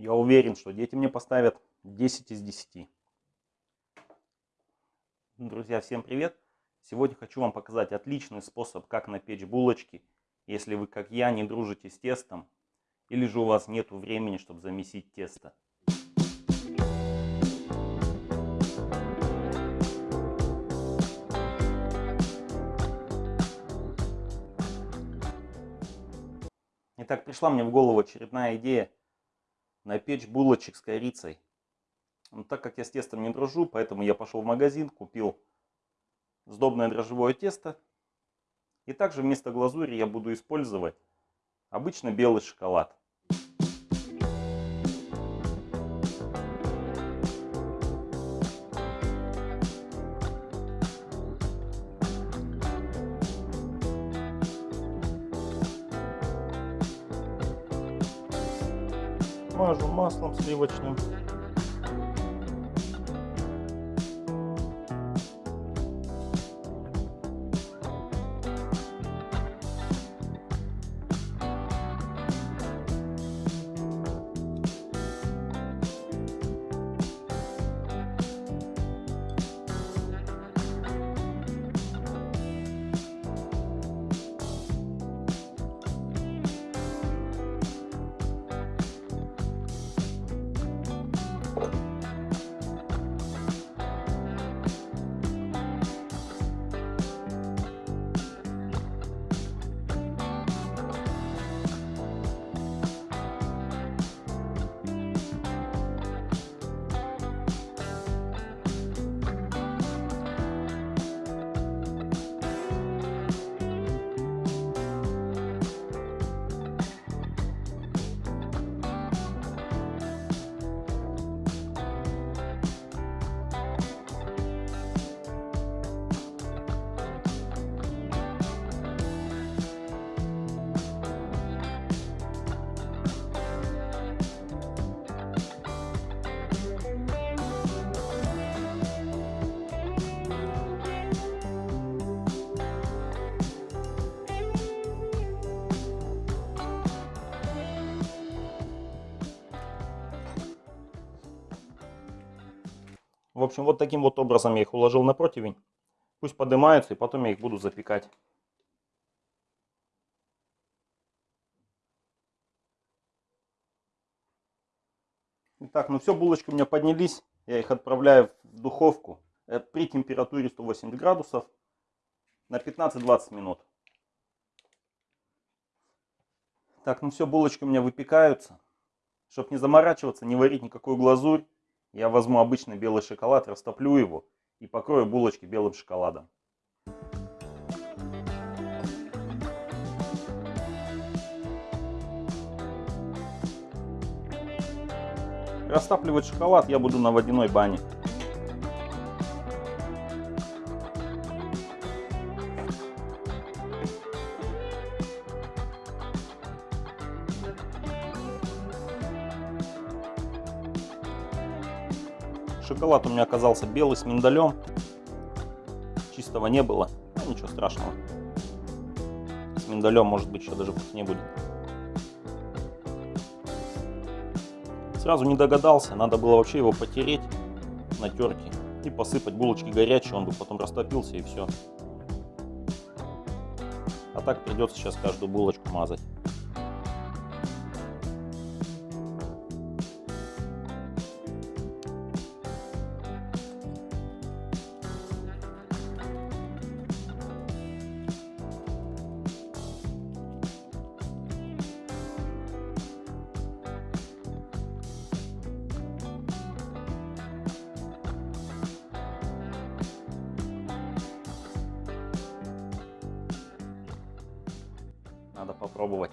Я уверен, что дети мне поставят 10 из 10. Друзья, всем привет! Сегодня хочу вам показать отличный способ, как напечь булочки, если вы, как я, не дружите с тестом, или же у вас нет времени, чтобы замесить тесто. Итак, пришла мне в голову очередная идея напечь булочек с корицей. Но так как я с тестом не дружу, поэтому я пошел в магазин, купил сдобное дрожжевое тесто. И также вместо глазури я буду использовать обычно белый шоколад. Мажу маслом сливочным. В общем, вот таким вот образом я их уложил на противень. Пусть поднимаются, и потом я их буду запекать. Итак, ну все, булочки у меня поднялись. Я их отправляю в духовку э, при температуре 180 градусов на 15-20 минут. Так, ну все, булочки у меня выпекаются. Чтобы не заморачиваться, не варить никакую глазурь, я возьму обычный белый шоколад, растоплю его и покрою булочки белым шоколадом. Растапливать шоколад я буду на водяной бане. Шоколад у меня оказался белый с миндалем. Чистого не было. Ну, ничего страшного. С миндалем, может быть, еще даже вкуснее будет. Сразу не догадался. Надо было вообще его потереть на терке и посыпать булочки горячие. Он бы потом растопился и все. А так придется сейчас каждую булочку мазать. Надо попробовать.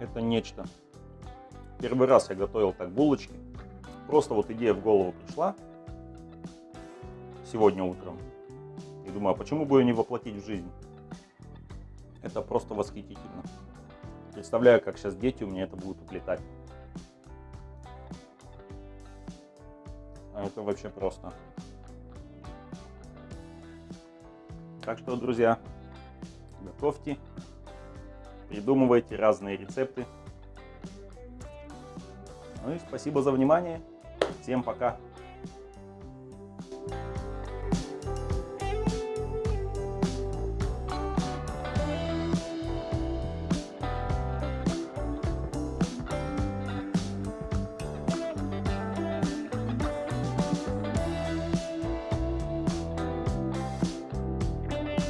Это нечто. Первый раз я готовил так булочки. Просто вот идея в голову пришла сегодня утром. И думаю, а почему бы ее не воплотить в жизнь? Это просто восхитительно. Представляю, как сейчас дети у меня это будут уплетать. А это вообще просто. Так что, друзья, готовьте придумывайте разные рецепты. Ну и спасибо за внимание. Всем пока.